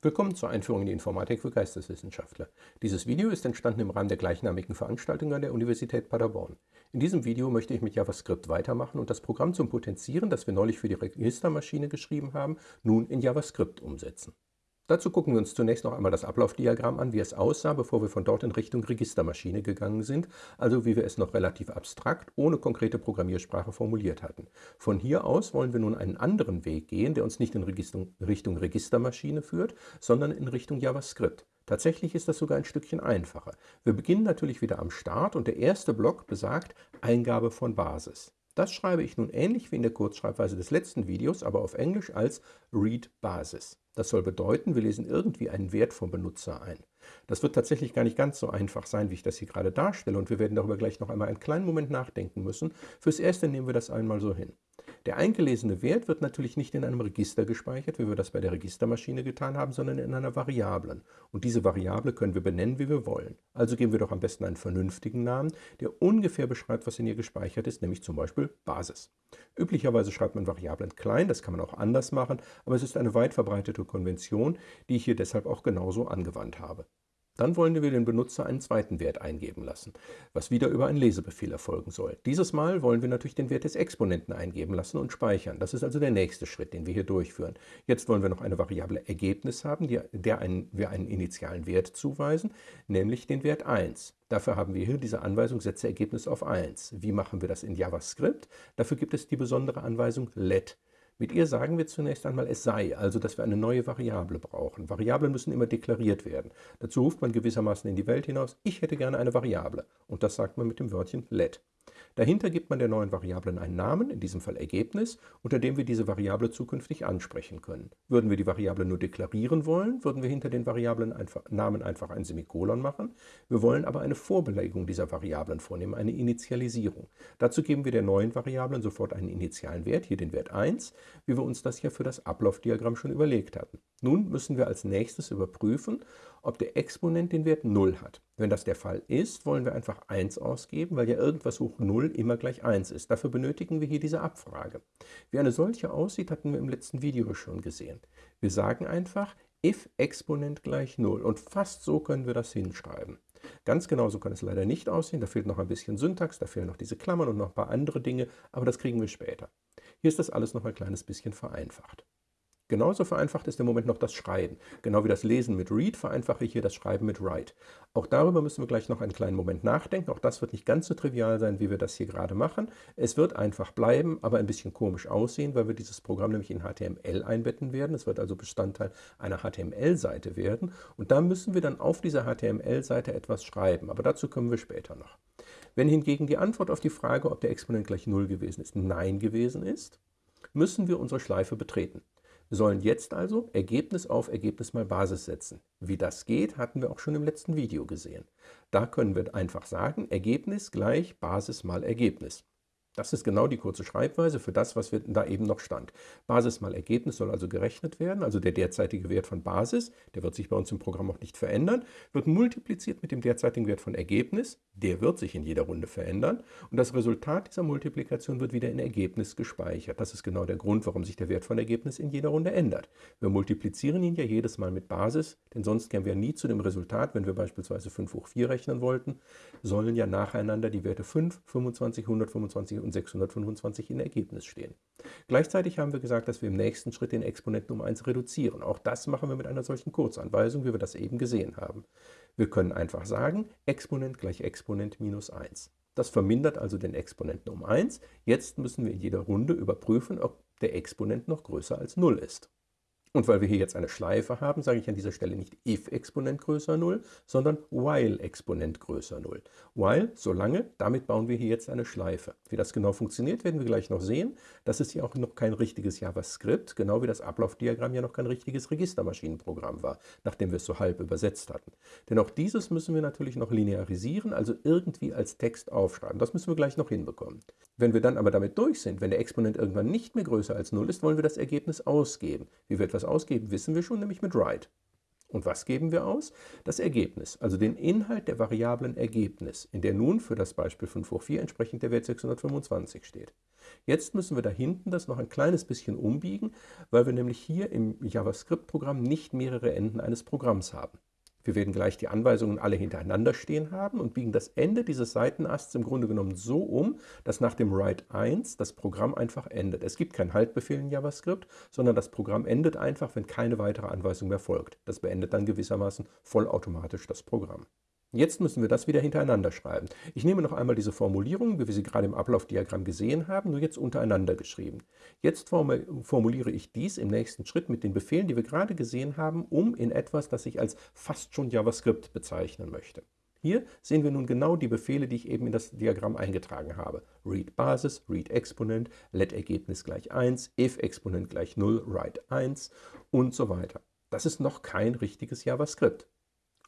Willkommen zur Einführung in die Informatik für Geisteswissenschaftler. Dieses Video ist entstanden im Rahmen der gleichnamigen Veranstaltung an der Universität Paderborn. In diesem Video möchte ich mit JavaScript weitermachen und das Programm zum Potenzieren, das wir neulich für die Registermaschine geschrieben haben, nun in JavaScript umsetzen. Dazu gucken wir uns zunächst noch einmal das Ablaufdiagramm an, wie es aussah, bevor wir von dort in Richtung Registermaschine gegangen sind, also wie wir es noch relativ abstrakt, ohne konkrete Programmiersprache formuliert hatten. Von hier aus wollen wir nun einen anderen Weg gehen, der uns nicht in Richtung Registermaschine führt, sondern in Richtung JavaScript. Tatsächlich ist das sogar ein Stückchen einfacher. Wir beginnen natürlich wieder am Start und der erste Block besagt Eingabe von Basis. Das schreibe ich nun ähnlich wie in der Kurzschreibweise des letzten Videos, aber auf Englisch als Read Basis. Das soll bedeuten, wir lesen irgendwie einen Wert vom Benutzer ein. Das wird tatsächlich gar nicht ganz so einfach sein, wie ich das hier gerade darstelle und wir werden darüber gleich noch einmal einen kleinen Moment nachdenken müssen. Fürs Erste nehmen wir das einmal so hin. Der eingelesene Wert wird natürlich nicht in einem Register gespeichert, wie wir das bei der Registermaschine getan haben, sondern in einer Variablen. Und diese Variable können wir benennen, wie wir wollen. Also geben wir doch am besten einen vernünftigen Namen, der ungefähr beschreibt, was in ihr gespeichert ist, nämlich zum Beispiel Basis. Üblicherweise schreibt man Variablen klein, das kann man auch anders machen, aber es ist eine weit verbreitete Konvention, die ich hier deshalb auch genauso angewandt habe. Dann wollen wir den Benutzer einen zweiten Wert eingeben lassen, was wieder über einen Lesebefehl erfolgen soll. Dieses Mal wollen wir natürlich den Wert des Exponenten eingeben lassen und speichern. Das ist also der nächste Schritt, den wir hier durchführen. Jetzt wollen wir noch eine Variable Ergebnis haben, der einen, wir einen initialen Wert zuweisen, nämlich den Wert 1. Dafür haben wir hier diese Anweisung, setze Ergebnis auf 1. Wie machen wir das in JavaScript? Dafür gibt es die besondere Anweisung let. Mit ihr sagen wir zunächst einmal, es sei, also dass wir eine neue Variable brauchen. Variablen müssen immer deklariert werden. Dazu ruft man gewissermaßen in die Welt hinaus, ich hätte gerne eine Variable. Und das sagt man mit dem Wörtchen let. Dahinter gibt man der neuen Variablen einen Namen, in diesem Fall Ergebnis, unter dem wir diese Variable zukünftig ansprechen können. Würden wir die Variable nur deklarieren wollen, würden wir hinter den Variablen einfach, Namen einfach ein Semikolon machen. Wir wollen aber eine Vorbelegung dieser Variablen vornehmen, eine Initialisierung. Dazu geben wir der neuen Variablen sofort einen initialen Wert, hier den Wert 1, wie wir uns das ja für das Ablaufdiagramm schon überlegt hatten. Nun müssen wir als nächstes überprüfen, ob der Exponent den Wert 0 hat. Wenn das der Fall ist, wollen wir einfach 1 ausgeben, weil ja irgendwas hoch 0 immer gleich 1 ist. Dafür benötigen wir hier diese Abfrage. Wie eine solche aussieht, hatten wir im letzten Video schon gesehen. Wir sagen einfach if Exponent gleich 0 und fast so können wir das hinschreiben. Ganz genau so kann es leider nicht aussehen, da fehlt noch ein bisschen Syntax, da fehlen noch diese Klammern und noch ein paar andere Dinge, aber das kriegen wir später. Hier ist das alles noch ein kleines bisschen vereinfacht. Genauso vereinfacht ist im Moment noch das Schreiben. Genau wie das Lesen mit Read vereinfache ich hier das Schreiben mit Write. Auch darüber müssen wir gleich noch einen kleinen Moment nachdenken. Auch das wird nicht ganz so trivial sein, wie wir das hier gerade machen. Es wird einfach bleiben, aber ein bisschen komisch aussehen, weil wir dieses Programm nämlich in HTML einbetten werden. Es wird also Bestandteil einer HTML-Seite werden. Und da müssen wir dann auf dieser HTML-Seite etwas schreiben. Aber dazu kommen wir später noch. Wenn hingegen die Antwort auf die Frage, ob der Exponent gleich 0 gewesen ist, Nein gewesen ist, müssen wir unsere Schleife betreten. Sollen jetzt also Ergebnis auf Ergebnis mal Basis setzen. Wie das geht, hatten wir auch schon im letzten Video gesehen. Da können wir einfach sagen, Ergebnis gleich Basis mal Ergebnis. Das ist genau die kurze Schreibweise für das, was wir da eben noch stand. Basis mal Ergebnis soll also gerechnet werden, also der derzeitige Wert von Basis, der wird sich bei uns im Programm auch nicht verändern, wird multipliziert mit dem derzeitigen Wert von Ergebnis, der wird sich in jeder Runde verändern und das Resultat dieser Multiplikation wird wieder in Ergebnis gespeichert. Das ist genau der Grund, warum sich der Wert von Ergebnis in jeder Runde ändert. Wir multiplizieren ihn ja jedes Mal mit Basis, denn sonst kämen wir nie zu dem Resultat, wenn wir beispielsweise 5 hoch 4 rechnen wollten, sollen ja nacheinander die Werte 5, 25, 125 und und 625 in Ergebnis stehen. Gleichzeitig haben wir gesagt, dass wir im nächsten Schritt den Exponenten um 1 reduzieren. Auch das machen wir mit einer solchen Kurzanweisung, wie wir das eben gesehen haben. Wir können einfach sagen, Exponent gleich Exponent minus 1. Das vermindert also den Exponenten um 1. Jetzt müssen wir in jeder Runde überprüfen, ob der Exponent noch größer als 0 ist. Und weil wir hier jetzt eine Schleife haben, sage ich an dieser Stelle nicht if-Exponent größer 0, sondern while-Exponent größer 0. While, solange, damit bauen wir hier jetzt eine Schleife. Wie das genau funktioniert, werden wir gleich noch sehen. Das ist ja auch noch kein richtiges JavaScript, genau wie das Ablaufdiagramm ja noch kein richtiges Registermaschinenprogramm war, nachdem wir es so halb übersetzt hatten. Denn auch dieses müssen wir natürlich noch linearisieren, also irgendwie als Text aufschreiben. Das müssen wir gleich noch hinbekommen. Wenn wir dann aber damit durch sind, wenn der Exponent irgendwann nicht mehr größer als 0 ist, wollen wir das Ergebnis ausgeben. Wie wir etwas ausgeben, wissen wir schon, nämlich mit write. Und was geben wir aus? Das Ergebnis, also den Inhalt der Variablen Ergebnis, in der nun für das Beispiel 5 hoch 4 entsprechend der Wert 625 steht. Jetzt müssen wir da hinten das noch ein kleines bisschen umbiegen, weil wir nämlich hier im JavaScript-Programm nicht mehrere Enden eines Programms haben. Wir werden gleich die Anweisungen alle hintereinander stehen haben und biegen das Ende dieses Seitenasts im Grunde genommen so um, dass nach dem Write 1 das Programm einfach endet. Es gibt keinen Haltbefehl in JavaScript, sondern das Programm endet einfach, wenn keine weitere Anweisung mehr folgt. Das beendet dann gewissermaßen vollautomatisch das Programm. Jetzt müssen wir das wieder hintereinander schreiben. Ich nehme noch einmal diese Formulierung, wie wir sie gerade im Ablaufdiagramm gesehen haben, nur jetzt untereinander geschrieben. Jetzt formuliere ich dies im nächsten Schritt mit den Befehlen, die wir gerade gesehen haben, um in etwas, das ich als fast schon JavaScript bezeichnen möchte. Hier sehen wir nun genau die Befehle, die ich eben in das Diagramm eingetragen habe. Read Basis, Read Exponent, Let Ergebnis gleich 1, if Exponent gleich 0, write 1 und so weiter. Das ist noch kein richtiges JavaScript.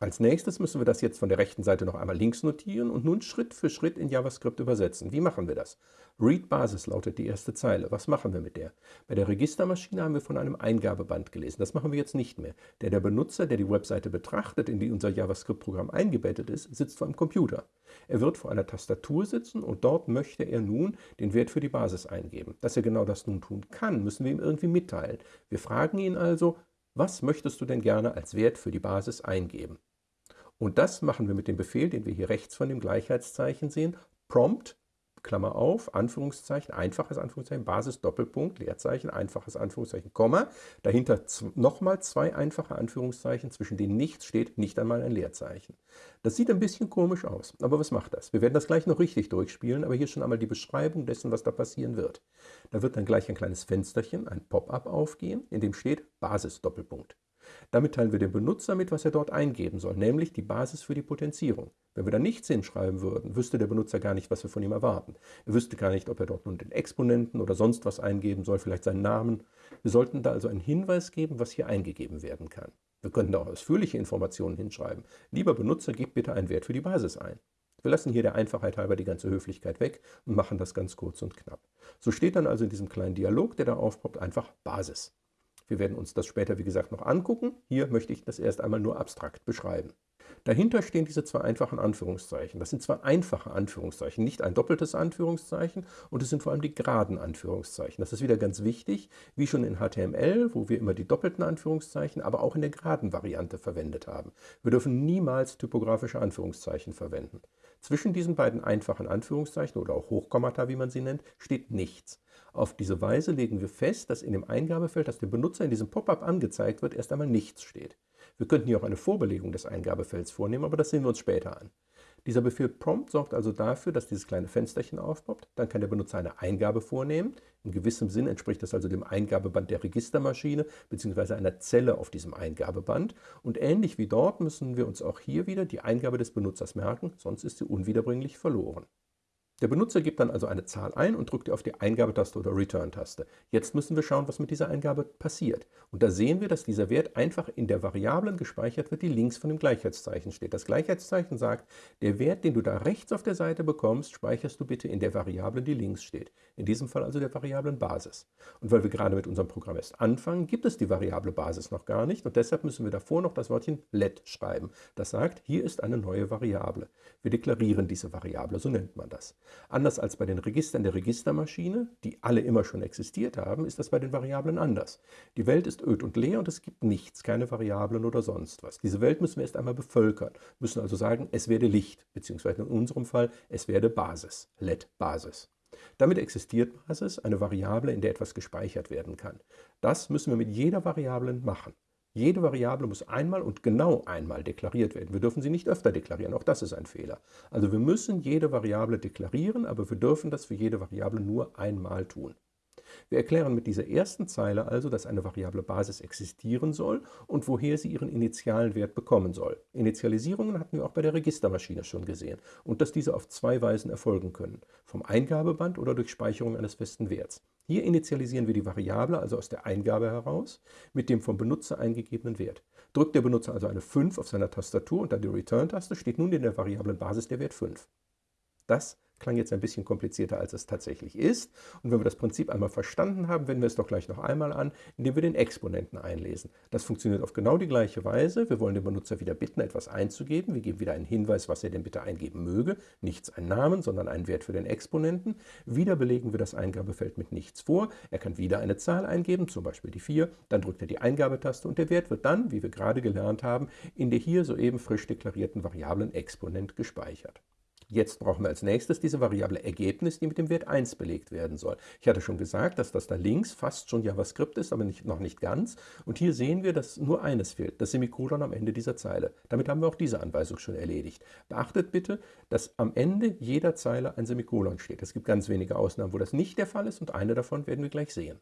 Als nächstes müssen wir das jetzt von der rechten Seite noch einmal links notieren und nun Schritt für Schritt in JavaScript übersetzen. Wie machen wir das? Read Basis lautet die erste Zeile. Was machen wir mit der? Bei der Registermaschine haben wir von einem Eingabeband gelesen. Das machen wir jetzt nicht mehr. Der, der Benutzer, der die Webseite betrachtet, in die unser JavaScript-Programm eingebettet ist, sitzt vor einem Computer. Er wird vor einer Tastatur sitzen und dort möchte er nun den Wert für die Basis eingeben. Dass er genau das nun tun kann, müssen wir ihm irgendwie mitteilen. Wir fragen ihn also, was möchtest du denn gerne als Wert für die Basis eingeben? Und das machen wir mit dem Befehl, den wir hier rechts von dem Gleichheitszeichen sehen, prompt, Klammer auf, Anführungszeichen, einfaches Anführungszeichen, Basis, Doppelpunkt, Leerzeichen, einfaches Anführungszeichen, Komma, dahinter nochmal zwei einfache Anführungszeichen, zwischen denen nichts steht, nicht einmal ein Leerzeichen. Das sieht ein bisschen komisch aus, aber was macht das? Wir werden das gleich noch richtig durchspielen, aber hier schon einmal die Beschreibung dessen, was da passieren wird. Da wird dann gleich ein kleines Fensterchen, ein Pop-up aufgehen, in dem steht Basis, Doppelpunkt. Damit teilen wir dem Benutzer mit, was er dort eingeben soll, nämlich die Basis für die Potenzierung. Wenn wir da nichts hinschreiben würden, wüsste der Benutzer gar nicht, was wir von ihm erwarten. Er wüsste gar nicht, ob er dort nun den Exponenten oder sonst was eingeben soll, vielleicht seinen Namen. Wir sollten da also einen Hinweis geben, was hier eingegeben werden kann. Wir könnten da auch ausführliche Informationen hinschreiben. Lieber Benutzer, gib bitte einen Wert für die Basis ein. Wir lassen hier der Einfachheit halber die ganze Höflichkeit weg und machen das ganz kurz und knapp. So steht dann also in diesem kleinen Dialog, der da aufpoppt, einfach Basis. Wir werden uns das später, wie gesagt, noch angucken. Hier möchte ich das erst einmal nur abstrakt beschreiben. Dahinter stehen diese zwei einfachen Anführungszeichen. Das sind zwei einfache Anführungszeichen, nicht ein doppeltes Anführungszeichen und es sind vor allem die geraden Anführungszeichen. Das ist wieder ganz wichtig, wie schon in HTML, wo wir immer die doppelten Anführungszeichen, aber auch in der geraden Variante verwendet haben. Wir dürfen niemals typografische Anführungszeichen verwenden. Zwischen diesen beiden einfachen Anführungszeichen oder auch Hochkommata, wie man sie nennt, steht nichts. Auf diese Weise legen wir fest, dass in dem Eingabefeld, das dem Benutzer in diesem Pop-up angezeigt wird, erst einmal nichts steht. Wir könnten hier auch eine Vorbelegung des Eingabefelds vornehmen, aber das sehen wir uns später an. Dieser Befehl prompt sorgt also dafür, dass dieses kleine Fensterchen aufpoppt. Dann kann der Benutzer eine Eingabe vornehmen. In gewissem Sinn entspricht das also dem Eingabeband der Registermaschine bzw. einer Zelle auf diesem Eingabeband. Und ähnlich wie dort müssen wir uns auch hier wieder die Eingabe des Benutzers merken, sonst ist sie unwiederbringlich verloren. Der Benutzer gibt dann also eine Zahl ein und drückt auf die Eingabetaste oder Return-Taste. Jetzt müssen wir schauen, was mit dieser Eingabe passiert. Und da sehen wir, dass dieser Wert einfach in der Variablen gespeichert wird, die links von dem Gleichheitszeichen steht. Das Gleichheitszeichen sagt, der Wert, den du da rechts auf der Seite bekommst, speicherst du bitte in der Variablen, die links steht. In diesem Fall also der Variablen Basis. Und weil wir gerade mit unserem Programm erst anfangen, gibt es die Variable Basis noch gar nicht und deshalb müssen wir davor noch das Wörtchen let schreiben. Das sagt, hier ist eine neue Variable. Wir deklarieren diese Variable, so nennt man das. Anders als bei den Registern der Registermaschine, die alle immer schon existiert haben, ist das bei den Variablen anders. Die Welt ist öd und leer und es gibt nichts, keine Variablen oder sonst was. Diese Welt müssen wir erst einmal bevölkern, müssen also sagen, es werde Licht, beziehungsweise in unserem Fall, es werde Basis, let Basis. Damit existiert Basis, eine Variable, in der etwas gespeichert werden kann. Das müssen wir mit jeder Variable machen. Jede Variable muss einmal und genau einmal deklariert werden. Wir dürfen sie nicht öfter deklarieren, auch das ist ein Fehler. Also wir müssen jede Variable deklarieren, aber wir dürfen das für jede Variable nur einmal tun. Wir erklären mit dieser ersten Zeile also, dass eine Variable Basis existieren soll und woher sie ihren initialen Wert bekommen soll. Initialisierungen hatten wir auch bei der Registermaschine schon gesehen und dass diese auf zwei Weisen erfolgen können, vom Eingabeband oder durch Speicherung eines festen Werts. Hier initialisieren wir die Variable also aus der Eingabe heraus mit dem vom Benutzer eingegebenen Wert. Drückt der Benutzer also eine 5 auf seiner Tastatur und dann die Return-Taste, steht nun in der Variablen Basis der Wert 5. Das klang jetzt ein bisschen komplizierter, als es tatsächlich ist. Und wenn wir das Prinzip einmal verstanden haben, wenden wir es doch gleich noch einmal an, indem wir den Exponenten einlesen. Das funktioniert auf genau die gleiche Weise. Wir wollen den Benutzer wieder bitten, etwas einzugeben. Wir geben wieder einen Hinweis, was er denn bitte eingeben möge. Nichts ein Namen, sondern einen Wert für den Exponenten. Wieder belegen wir das Eingabefeld mit nichts vor. Er kann wieder eine Zahl eingeben, zum Beispiel die 4. Dann drückt er die Eingabetaste und der Wert wird dann, wie wir gerade gelernt haben, in der hier soeben frisch deklarierten Variablen Exponent gespeichert. Jetzt brauchen wir als nächstes diese Variable Ergebnis, die mit dem Wert 1 belegt werden soll. Ich hatte schon gesagt, dass das da links fast schon JavaScript ist, aber nicht, noch nicht ganz. Und hier sehen wir, dass nur eines fehlt, das Semikolon am Ende dieser Zeile. Damit haben wir auch diese Anweisung schon erledigt. Beachtet bitte, dass am Ende jeder Zeile ein Semikolon steht. Es gibt ganz wenige Ausnahmen, wo das nicht der Fall ist und eine davon werden wir gleich sehen.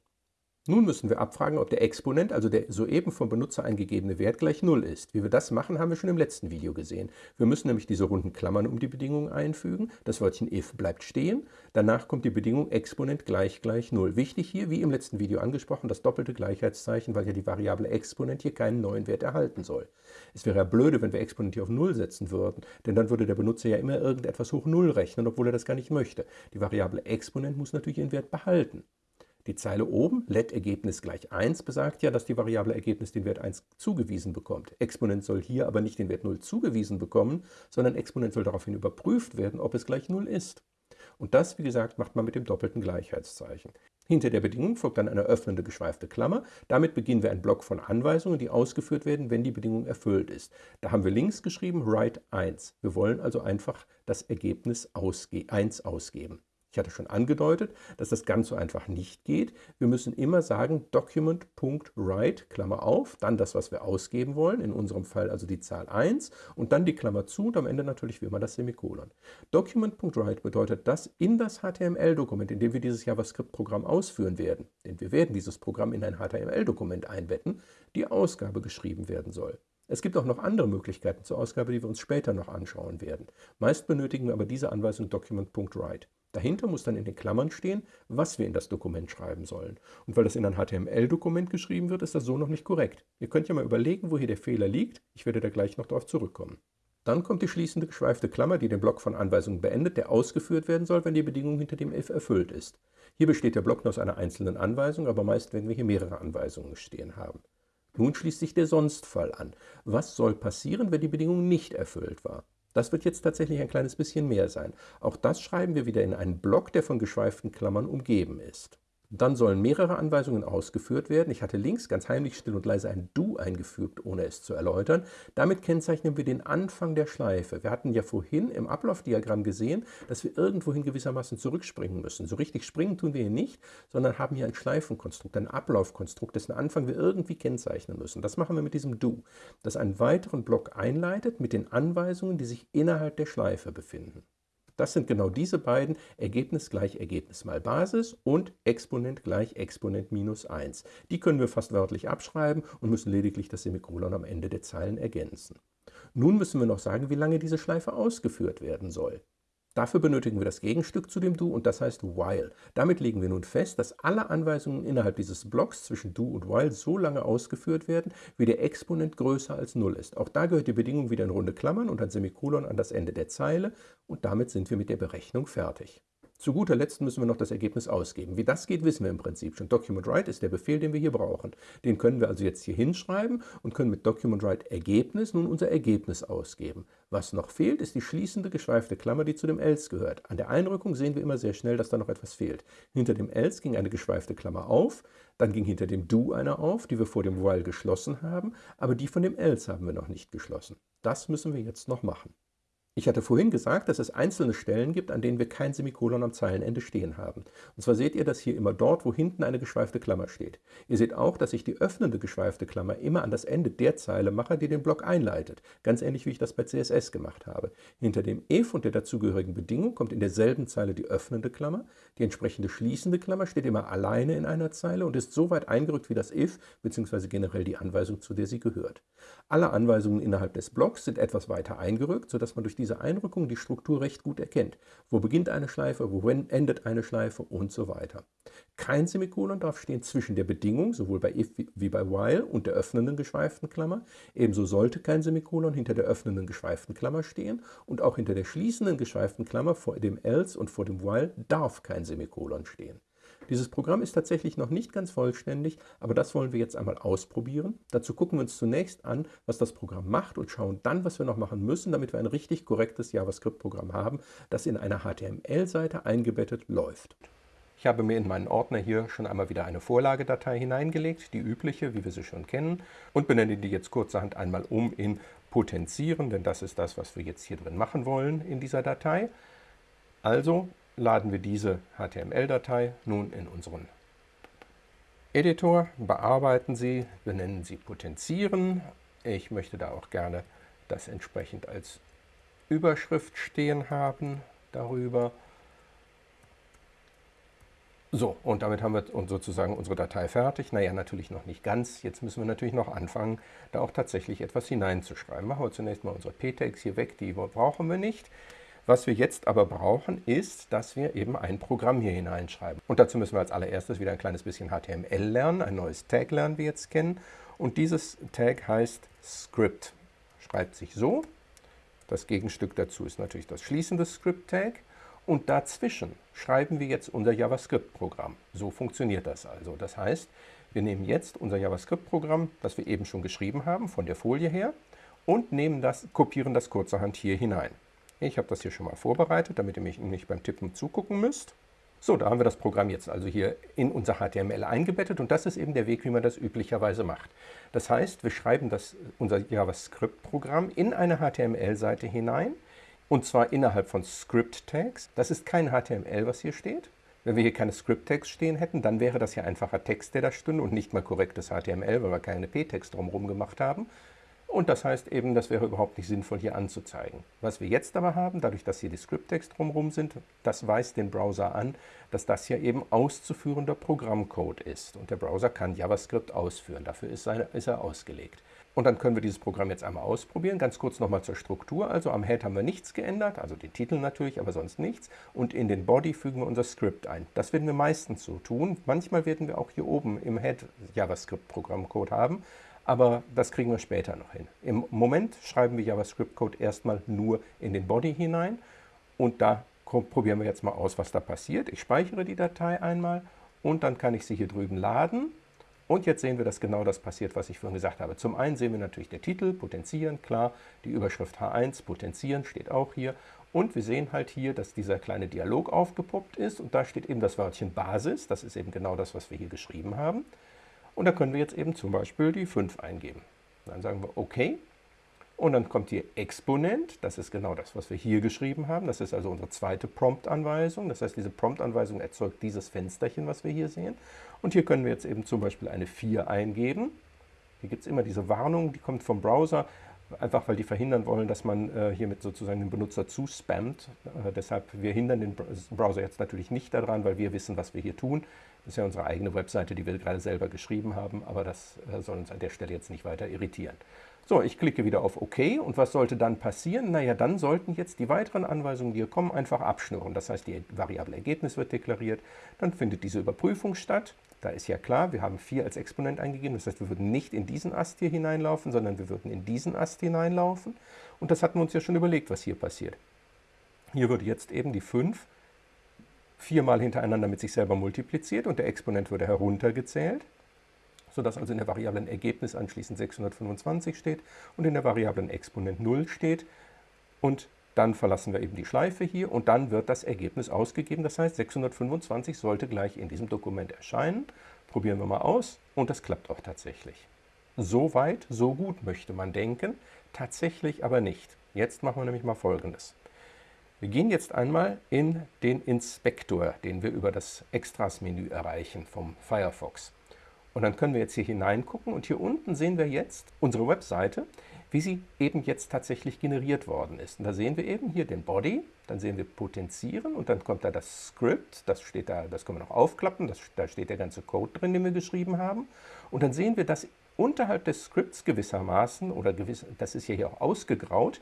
Nun müssen wir abfragen, ob der Exponent, also der soeben vom Benutzer eingegebene Wert, gleich 0 ist. Wie wir das machen, haben wir schon im letzten Video gesehen. Wir müssen nämlich diese runden Klammern um die Bedingung einfügen. Das Wörtchen if bleibt stehen. Danach kommt die Bedingung Exponent gleich gleich 0. Wichtig hier, wie im letzten Video angesprochen, das doppelte Gleichheitszeichen, weil ja die Variable Exponent hier keinen neuen Wert erhalten soll. Es wäre ja blöde, wenn wir Exponent hier auf 0 setzen würden, denn dann würde der Benutzer ja immer irgendetwas hoch 0 rechnen, obwohl er das gar nicht möchte. Die Variable Exponent muss natürlich ihren Wert behalten. Die Zeile oben, let-Ergebnis gleich 1, besagt ja, dass die Variable Ergebnis den Wert 1 zugewiesen bekommt. Exponent soll hier aber nicht den Wert 0 zugewiesen bekommen, sondern Exponent soll daraufhin überprüft werden, ob es gleich 0 ist. Und das, wie gesagt, macht man mit dem doppelten Gleichheitszeichen. Hinter der Bedingung folgt dann eine öffnende geschweifte Klammer. Damit beginnen wir einen Block von Anweisungen, die ausgeführt werden, wenn die Bedingung erfüllt ist. Da haben wir links geschrieben write 1. Wir wollen also einfach das Ergebnis 1 ausgeben. Ich hatte schon angedeutet, dass das ganz so einfach nicht geht. Wir müssen immer sagen document.write, Klammer auf, dann das, was wir ausgeben wollen, in unserem Fall also die Zahl 1 und dann die Klammer zu und am Ende natürlich wie immer das Semikolon. Document.write bedeutet, dass in das HTML-Dokument, in dem wir dieses JavaScript-Programm ausführen werden, denn wir werden dieses Programm in ein HTML-Dokument einbetten, die Ausgabe geschrieben werden soll. Es gibt auch noch andere Möglichkeiten zur Ausgabe, die wir uns später noch anschauen werden. Meist benötigen wir aber diese Anweisung document.write. Dahinter muss dann in den Klammern stehen, was wir in das Dokument schreiben sollen. Und weil das in ein HTML-Dokument geschrieben wird, ist das so noch nicht korrekt. Ihr könnt ja mal überlegen, wo hier der Fehler liegt. Ich werde da gleich noch darauf zurückkommen. Dann kommt die schließende geschweifte Klammer, die den Block von Anweisungen beendet, der ausgeführt werden soll, wenn die Bedingung hinter dem if erfüllt ist. Hier besteht der Block nur aus einer einzelnen Anweisung, aber meist werden wir hier mehrere Anweisungen stehen haben. Nun schließt sich der Sonstfall an. Was soll passieren, wenn die Bedingung nicht erfüllt war? Das wird jetzt tatsächlich ein kleines bisschen mehr sein. Auch das schreiben wir wieder in einen Block, der von geschweiften Klammern umgeben ist. Dann sollen mehrere Anweisungen ausgeführt werden. Ich hatte links ganz heimlich still und leise ein Du eingefügt, ohne es zu erläutern. Damit kennzeichnen wir den Anfang der Schleife. Wir hatten ja vorhin im Ablaufdiagramm gesehen, dass wir irgendwohin gewissermaßen zurückspringen müssen. So richtig springen tun wir hier nicht, sondern haben hier ein Schleifenkonstrukt, ein Ablaufkonstrukt, dessen Anfang wir irgendwie kennzeichnen müssen. Das machen wir mit diesem Du, das einen weiteren Block einleitet mit den Anweisungen, die sich innerhalb der Schleife befinden. Das sind genau diese beiden, Ergebnis gleich Ergebnis mal Basis und Exponent gleich Exponent minus 1. Die können wir fast wörtlich abschreiben und müssen lediglich das Semikolon am Ende der Zeilen ergänzen. Nun müssen wir noch sagen, wie lange diese Schleife ausgeführt werden soll. Dafür benötigen wir das Gegenstück zu dem Do und das heißt while. Damit legen wir nun fest, dass alle Anweisungen innerhalb dieses Blocks zwischen Do und while so lange ausgeführt werden, wie der Exponent größer als 0 ist. Auch da gehört die Bedingung wieder in runde Klammern und ein Semikolon an das Ende der Zeile und damit sind wir mit der Berechnung fertig. Zu guter Letzt müssen wir noch das Ergebnis ausgeben. Wie das geht, wissen wir im Prinzip schon. Document Write ist der Befehl, den wir hier brauchen. Den können wir also jetzt hier hinschreiben und können mit Document Write Ergebnis nun unser Ergebnis ausgeben. Was noch fehlt, ist die schließende geschweifte Klammer, die zu dem else gehört. An der Einrückung sehen wir immer sehr schnell, dass da noch etwas fehlt. Hinter dem else ging eine geschweifte Klammer auf, dann ging hinter dem do eine auf, die wir vor dem while geschlossen haben, aber die von dem else haben wir noch nicht geschlossen. Das müssen wir jetzt noch machen. Ich hatte vorhin gesagt, dass es einzelne Stellen gibt, an denen wir kein Semikolon am Zeilenende stehen haben. Und zwar seht ihr das hier immer dort, wo hinten eine geschweifte Klammer steht. Ihr seht auch, dass ich die öffnende geschweifte Klammer immer an das Ende der Zeile mache, die den Block einleitet. Ganz ähnlich, wie ich das bei CSS gemacht habe. Hinter dem if und der dazugehörigen Bedingung kommt in derselben Zeile die öffnende Klammer. Die entsprechende schließende Klammer steht immer alleine in einer Zeile und ist so weit eingerückt wie das if, bzw. generell die Anweisung, zu der sie gehört. Alle Anweisungen innerhalb des Blocks sind etwas weiter eingerückt, sodass man durch diese diese Einrückung die Struktur recht gut erkennt. Wo beginnt eine Schleife, wo endet eine Schleife und so weiter. Kein Semikolon darf stehen zwischen der Bedingung, sowohl bei if wie bei while, und der öffnenden geschweiften Klammer. Ebenso sollte kein Semikolon hinter der öffnenden geschweiften Klammer stehen und auch hinter der schließenden geschweiften Klammer vor dem else und vor dem while darf kein Semikolon stehen. Dieses Programm ist tatsächlich noch nicht ganz vollständig, aber das wollen wir jetzt einmal ausprobieren. Dazu gucken wir uns zunächst an, was das Programm macht und schauen dann, was wir noch machen müssen, damit wir ein richtig korrektes JavaScript-Programm haben, das in einer HTML-Seite eingebettet läuft. Ich habe mir in meinen Ordner hier schon einmal wieder eine Vorlagedatei hineingelegt, die übliche, wie wir sie schon kennen, und benenne die jetzt kurzerhand einmal um in potenzieren, denn das ist das, was wir jetzt hier drin machen wollen in dieser Datei. Also laden wir diese HTML-Datei nun in unseren Editor, bearbeiten sie, benennen sie Potenzieren. Ich möchte da auch gerne das entsprechend als Überschrift stehen haben darüber. So, und damit haben wir sozusagen unsere Datei fertig. Naja, natürlich noch nicht ganz. Jetzt müssen wir natürlich noch anfangen, da auch tatsächlich etwas hineinzuschreiben. Machen wir zunächst mal unsere p-Tags hier weg, die brauchen wir nicht. Was wir jetzt aber brauchen, ist, dass wir eben ein Programm hier hineinschreiben. Und dazu müssen wir als allererstes wieder ein kleines bisschen HTML lernen, ein neues Tag lernen wir jetzt kennen. Und dieses Tag heißt Script. Schreibt sich so. Das Gegenstück dazu ist natürlich das schließende Script-Tag. Und dazwischen schreiben wir jetzt unser JavaScript-Programm. So funktioniert das also. Das heißt, wir nehmen jetzt unser JavaScript-Programm, das wir eben schon geschrieben haben, von der Folie her, und nehmen das, kopieren das kurzerhand hier hinein. Ich habe das hier schon mal vorbereitet, damit ihr mich nicht beim Tippen zugucken müsst. So, da haben wir das Programm jetzt also hier in unser HTML eingebettet und das ist eben der Weg, wie man das üblicherweise macht. Das heißt, wir schreiben das, unser JavaScript-Programm in eine HTML-Seite hinein und zwar innerhalb von Script-Tags. Das ist kein HTML, was hier steht. Wenn wir hier keine Script-Tags stehen hätten, dann wäre das ja einfacher Text, der da stünde und nicht mal korrektes HTML, weil wir keine P-Tags drumherum gemacht haben. Und das heißt eben, das wäre überhaupt nicht sinnvoll hier anzuzeigen. Was wir jetzt aber haben, dadurch, dass hier die Script-Tags drumherum sind, das weist den Browser an, dass das hier eben auszuführender Programmcode ist. Und der Browser kann JavaScript ausführen, dafür ist, seine, ist er ausgelegt. Und dann können wir dieses Programm jetzt einmal ausprobieren. Ganz kurz nochmal zur Struktur. Also am Head haben wir nichts geändert, also den Titel natürlich, aber sonst nichts. Und in den Body fügen wir unser Skript ein. Das werden wir meistens so tun. Manchmal werden wir auch hier oben im Head JavaScript-Programmcode haben aber das kriegen wir später noch hin. Im Moment schreiben wir JavaScript-Code erstmal nur in den Body hinein und da probieren wir jetzt mal aus, was da passiert. Ich speichere die Datei einmal und dann kann ich sie hier drüben laden. Und jetzt sehen wir, dass genau das passiert, was ich vorhin gesagt habe. Zum einen sehen wir natürlich der Titel, potenzieren, klar, die Überschrift H1, potenzieren, steht auch hier. Und wir sehen halt hier, dass dieser kleine Dialog aufgepoppt ist und da steht eben das Wörtchen Basis, das ist eben genau das, was wir hier geschrieben haben. Und da können wir jetzt eben zum Beispiel die 5 eingeben. Dann sagen wir OK. Und dann kommt hier Exponent. Das ist genau das, was wir hier geschrieben haben. Das ist also unsere zweite Prompt-Anweisung. Das heißt, diese Prompt-Anweisung erzeugt dieses Fensterchen, was wir hier sehen. Und hier können wir jetzt eben zum Beispiel eine 4 eingeben. Hier gibt es immer diese Warnung, die kommt vom Browser, einfach weil die verhindern wollen, dass man äh, hiermit sozusagen den Benutzer zuspammt. Äh, deshalb, wir hindern den Browser jetzt natürlich nicht daran, weil wir wissen, was wir hier tun. Das ist ja unsere eigene Webseite, die wir gerade selber geschrieben haben, aber das äh, soll uns an der Stelle jetzt nicht weiter irritieren. So, ich klicke wieder auf OK und was sollte dann passieren? Naja, dann sollten jetzt die weiteren Anweisungen, die hier kommen, einfach abschnurren. Das heißt, die Variable Ergebnis wird deklariert, dann findet diese Überprüfung statt. Da ist ja klar, wir haben 4 als Exponent eingegeben, das heißt, wir würden nicht in diesen Ast hier hineinlaufen, sondern wir würden in diesen Ast hineinlaufen. Und das hatten wir uns ja schon überlegt, was hier passiert. Hier würde jetzt eben die 5 viermal hintereinander mit sich selber multipliziert und der Exponent würde heruntergezählt, sodass also in der Variablen Ergebnis anschließend 625 steht und in der Variablen Exponent 0 steht. Und dann verlassen wir eben die Schleife hier und dann wird das Ergebnis ausgegeben. Das heißt, 625 sollte gleich in diesem Dokument erscheinen. Probieren wir mal aus und das klappt auch tatsächlich. So weit, so gut möchte man denken, tatsächlich aber nicht. Jetzt machen wir nämlich mal Folgendes. Wir gehen jetzt einmal in den Inspektor, den wir über das Extras-Menü erreichen vom Firefox. Und dann können wir jetzt hier hineingucken und hier unten sehen wir jetzt unsere Webseite, wie sie eben jetzt tatsächlich generiert worden ist. Und da sehen wir eben hier den Body, dann sehen wir Potenzieren und dann kommt da das Script, das steht da, das können wir noch aufklappen, das, da steht der ganze Code drin, den wir geschrieben haben. Und dann sehen wir, dass unterhalb des Scripts gewissermaßen, oder gewiss, das ist ja hier auch ausgegraut,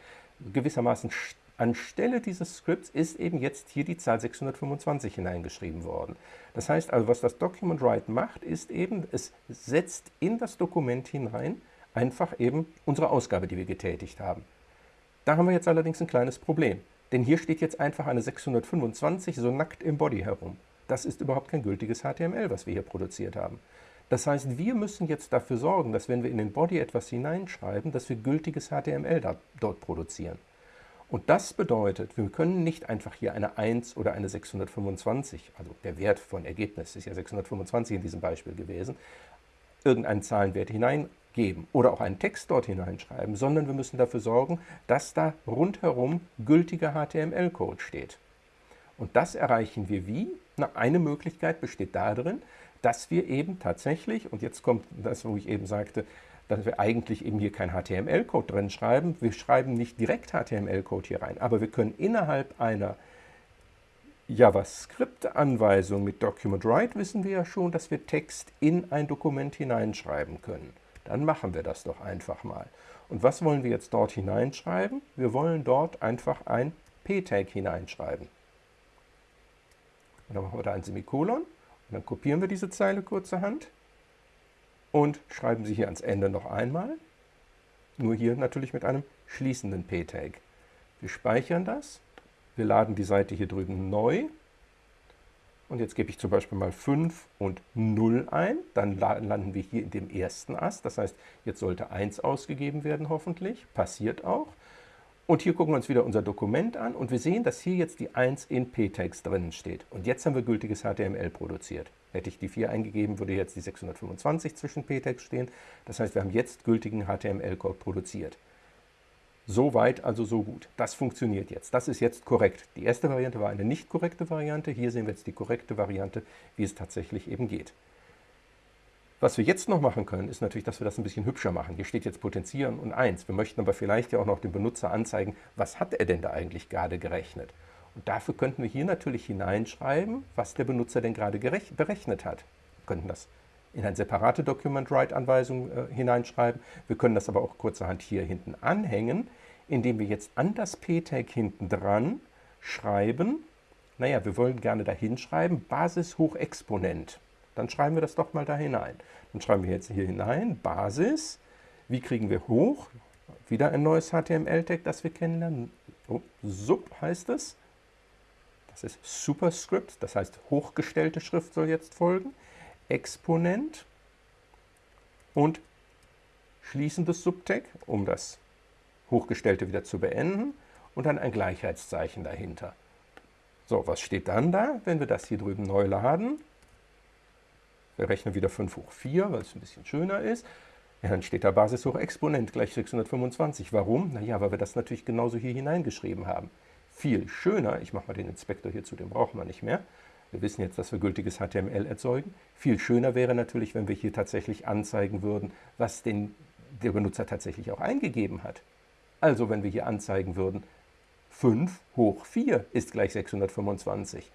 gewissermaßen Anstelle dieses Skripts ist eben jetzt hier die Zahl 625 hineingeschrieben worden. Das heißt also, was das Document Write macht, ist eben, es setzt in das Dokument hinein einfach eben unsere Ausgabe, die wir getätigt haben. Da haben wir jetzt allerdings ein kleines Problem, denn hier steht jetzt einfach eine 625 so nackt im Body herum. Das ist überhaupt kein gültiges HTML, was wir hier produziert haben. Das heißt, wir müssen jetzt dafür sorgen, dass wenn wir in den Body etwas hineinschreiben, dass wir gültiges HTML dort produzieren. Und das bedeutet, wir können nicht einfach hier eine 1 oder eine 625, also der Wert von Ergebnis ist ja 625 in diesem Beispiel gewesen, irgendeinen Zahlenwert hineingeben oder auch einen Text dort hineinschreiben, sondern wir müssen dafür sorgen, dass da rundherum gültiger HTML-Code steht. Und das erreichen wir wie? Na, eine Möglichkeit besteht darin, dass wir eben tatsächlich, und jetzt kommt das, wo ich eben sagte, dass wir eigentlich eben hier kein HTML-Code drin schreiben. Wir schreiben nicht direkt HTML-Code hier rein, aber wir können innerhalb einer JavaScript-Anweisung mit Document Write wissen wir ja schon, dass wir Text in ein Dokument hineinschreiben können. Dann machen wir das doch einfach mal. Und was wollen wir jetzt dort hineinschreiben? Wir wollen dort einfach ein p-Tag hineinschreiben. Und dann machen wir da ein Semikolon und dann kopieren wir diese Zeile kurzerhand und schreiben sie hier ans Ende noch einmal. Nur hier natürlich mit einem schließenden p-Tag. Wir speichern das, wir laden die Seite hier drüben neu und jetzt gebe ich zum Beispiel mal 5 und 0 ein, dann landen wir hier in dem ersten Ast, das heißt, jetzt sollte 1 ausgegeben werden hoffentlich, passiert auch. Und hier gucken wir uns wieder unser Dokument an und wir sehen, dass hier jetzt die 1 in p-Tags drinnen steht. Und jetzt haben wir gültiges HTML produziert. Hätte ich die 4 eingegeben, würde jetzt die 625 zwischen p-Tags stehen. Das heißt, wir haben jetzt gültigen HTML-Code produziert. So weit, also so gut. Das funktioniert jetzt. Das ist jetzt korrekt. Die erste Variante war eine nicht korrekte Variante. Hier sehen wir jetzt die korrekte Variante, wie es tatsächlich eben geht. Was wir jetzt noch machen können, ist natürlich, dass wir das ein bisschen hübscher machen. Hier steht jetzt Potenzieren und 1. Wir möchten aber vielleicht ja auch noch dem Benutzer anzeigen, was hat er denn da eigentlich gerade gerechnet. Und dafür könnten wir hier natürlich hineinschreiben, was der Benutzer denn gerade berechnet hat. Wir könnten das in eine separate Document-Write-Anweisung äh, hineinschreiben. Wir können das aber auch kurzerhand hier hinten anhängen, indem wir jetzt an das p-Tag hinten dran schreiben, naja, wir wollen gerne da hinschreiben, Basis hoch Exponent. Dann schreiben wir das doch mal da hinein. Dann schreiben wir jetzt hier hinein, Basis. Wie kriegen wir hoch? Wieder ein neues HTML-Tag, das wir kennenlernen. Oh, Sub heißt es. Das ist Superscript, das heißt hochgestellte Schrift soll jetzt folgen. Exponent und schließendes Subtag, um das Hochgestellte wieder zu beenden und dann ein Gleichheitszeichen dahinter. So, was steht dann da, wenn wir das hier drüben neu laden? Wir rechnen wieder 5 hoch 4, weil es ein bisschen schöner ist. Ja, dann steht da Basis hoch Exponent gleich 625. Warum? Naja, weil wir das natürlich genauso hier hineingeschrieben haben. Viel schöner, ich mache mal den Inspektor hier zu, den brauchen wir nicht mehr. Wir wissen jetzt, dass wir gültiges HTML erzeugen. Viel schöner wäre natürlich, wenn wir hier tatsächlich anzeigen würden, was denn der Benutzer tatsächlich auch eingegeben hat. Also wenn wir hier anzeigen würden, 5 hoch 4 ist gleich 625.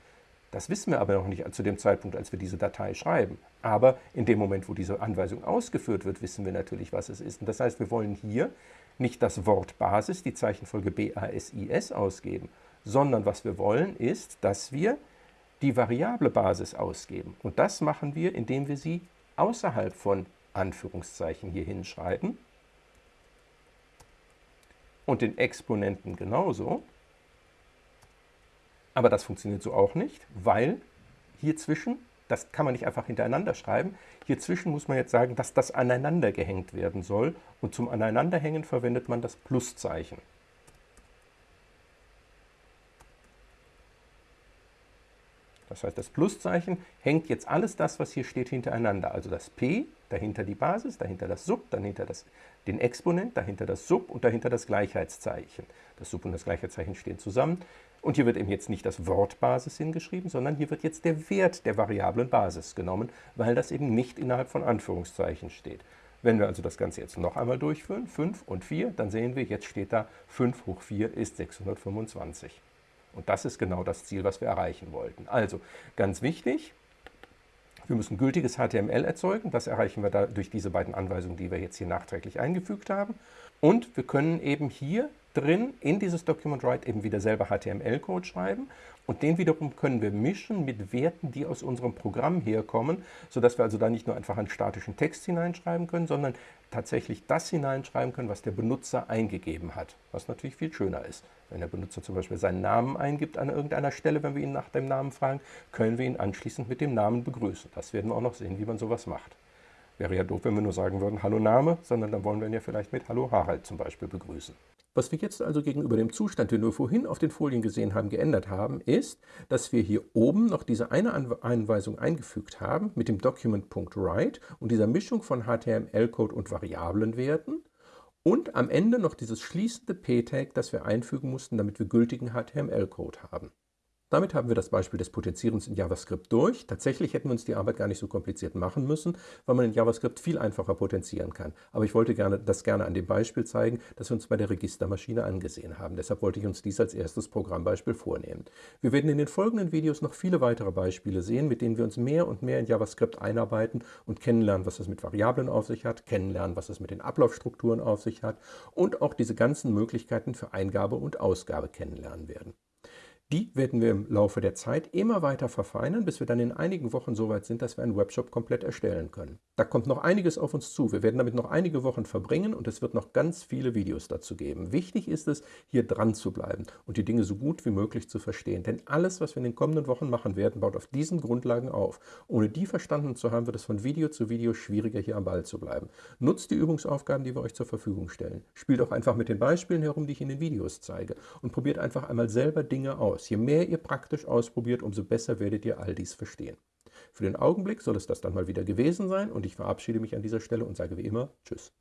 Das wissen wir aber noch nicht zu dem Zeitpunkt, als wir diese Datei schreiben. Aber in dem Moment, wo diese Anweisung ausgeführt wird, wissen wir natürlich, was es ist. Und das heißt, wir wollen hier nicht das Wort Basis, die Zeichenfolge BASIS ausgeben, sondern was wir wollen ist, dass wir die Variable Basis ausgeben. Und das machen wir, indem wir sie außerhalb von Anführungszeichen hier hinschreiben und den Exponenten genauso. Aber das funktioniert so auch nicht, weil hier zwischen, das kann man nicht einfach hintereinander schreiben, hier zwischen muss man jetzt sagen, dass das aneinander gehängt werden soll und zum Aneinanderhängen verwendet man das Pluszeichen. Das heißt, das Pluszeichen hängt jetzt alles das, was hier steht, hintereinander. Also das P, dahinter die Basis, dahinter das Sub, dahinter das, den Exponent, dahinter das Sub und dahinter das Gleichheitszeichen. Das Sub und das Gleichheitszeichen stehen zusammen. Und hier wird eben jetzt nicht das Wort Basis hingeschrieben, sondern hier wird jetzt der Wert der Variablen Basis genommen, weil das eben nicht innerhalb von Anführungszeichen steht. Wenn wir also das Ganze jetzt noch einmal durchführen, 5 und 4, dann sehen wir, jetzt steht da 5 hoch 4 ist 625. Und das ist genau das Ziel, was wir erreichen wollten. Also ganz wichtig, wir müssen gültiges HTML erzeugen. Das erreichen wir da durch diese beiden Anweisungen, die wir jetzt hier nachträglich eingefügt haben. Und wir können eben hier drin in dieses Document Write eben wieder selber HTML-Code schreiben und den wiederum können wir mischen mit Werten, die aus unserem Programm herkommen, sodass wir also da nicht nur einfach einen statischen Text hineinschreiben können, sondern tatsächlich das hineinschreiben können, was der Benutzer eingegeben hat, was natürlich viel schöner ist. Wenn der Benutzer zum Beispiel seinen Namen eingibt an irgendeiner Stelle, wenn wir ihn nach dem Namen fragen, können wir ihn anschließend mit dem Namen begrüßen. Das werden wir auch noch sehen, wie man sowas macht. Wäre ja doof, wenn wir nur sagen würden, Hallo Name, sondern dann wollen wir ihn ja vielleicht mit Hallo Harald zum Beispiel begrüßen. Was wir jetzt also gegenüber dem Zustand, den wir vorhin auf den Folien gesehen haben, geändert haben, ist, dass wir hier oben noch diese eine Anweisung eingefügt haben mit dem Document.write und dieser Mischung von HTML-Code und Variablenwerten und am Ende noch dieses schließende p-Tag, das wir einfügen mussten, damit wir gültigen HTML-Code haben. Damit haben wir das Beispiel des Potenzierens in JavaScript durch. Tatsächlich hätten wir uns die Arbeit gar nicht so kompliziert machen müssen, weil man in JavaScript viel einfacher potenzieren kann. Aber ich wollte gerne, das gerne an dem Beispiel zeigen, das wir uns bei der Registermaschine angesehen haben. Deshalb wollte ich uns dies als erstes Programmbeispiel vornehmen. Wir werden in den folgenden Videos noch viele weitere Beispiele sehen, mit denen wir uns mehr und mehr in JavaScript einarbeiten und kennenlernen, was es mit Variablen auf sich hat, kennenlernen, was es mit den Ablaufstrukturen auf sich hat und auch diese ganzen Möglichkeiten für Eingabe und Ausgabe kennenlernen werden. Die werden wir im Laufe der Zeit immer weiter verfeinern, bis wir dann in einigen Wochen so weit sind, dass wir einen Webshop komplett erstellen können. Da kommt noch einiges auf uns zu. Wir werden damit noch einige Wochen verbringen und es wird noch ganz viele Videos dazu geben. Wichtig ist es, hier dran zu bleiben und die Dinge so gut wie möglich zu verstehen. Denn alles, was wir in den kommenden Wochen machen werden, baut auf diesen Grundlagen auf. Ohne die verstanden zu haben, wird es von Video zu Video schwieriger, hier am Ball zu bleiben. Nutzt die Übungsaufgaben, die wir euch zur Verfügung stellen. Spielt auch einfach mit den Beispielen herum, die ich in den Videos zeige und probiert einfach einmal selber Dinge aus aus. Je mehr ihr praktisch ausprobiert, umso besser werdet ihr all dies verstehen. Für den Augenblick soll es das dann mal wieder gewesen sein und ich verabschiede mich an dieser Stelle und sage wie immer Tschüss.